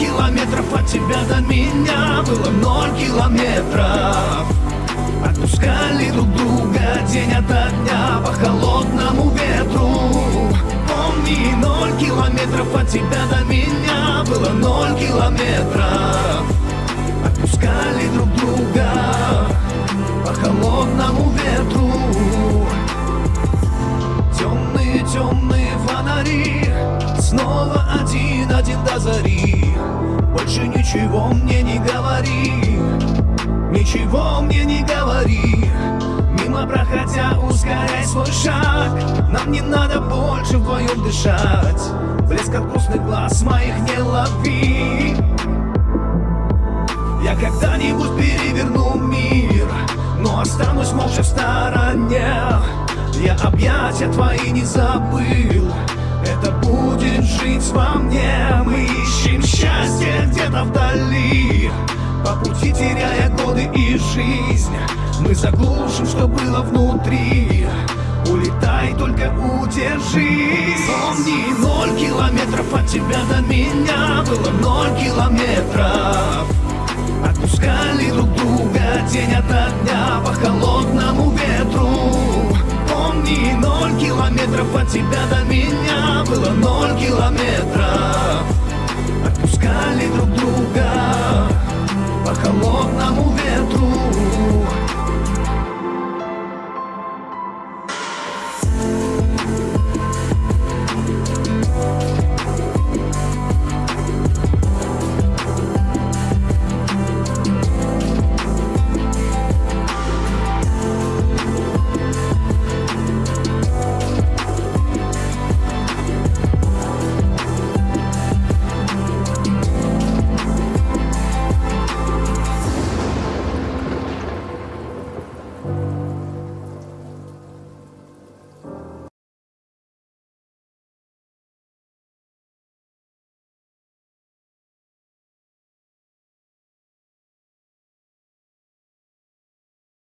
километров от тебя до меня. Было ноль километров. Отпускали друг друга день ото дня По холодному ветру. Помни, ноль километров от тебя до меня. Было ноль километров. Отпускали друг друга По холодному ветру. Темные, темные фонари Снова один-один до зари. Больше ничего мне не говори. Ничего мне не говори. Мимо проходя, ускоряй свой шаг. Нам не надо больше вдвоем дышать. Блеск от грустных глаз моих не лови. Я когда-нибудь переверну мир Но останусь молча в стороне. Я объятия твои не забыл это будет жить во мне. Мы ищем счастье где-то вдали. По пути теряя годы и жизнь Мы заглушим, что было внутри. Улетай, только удержись Помни, ноль километров от тебя до меня. Было ноль километров. Отпускали километров от тебя до меня. Было ноль километров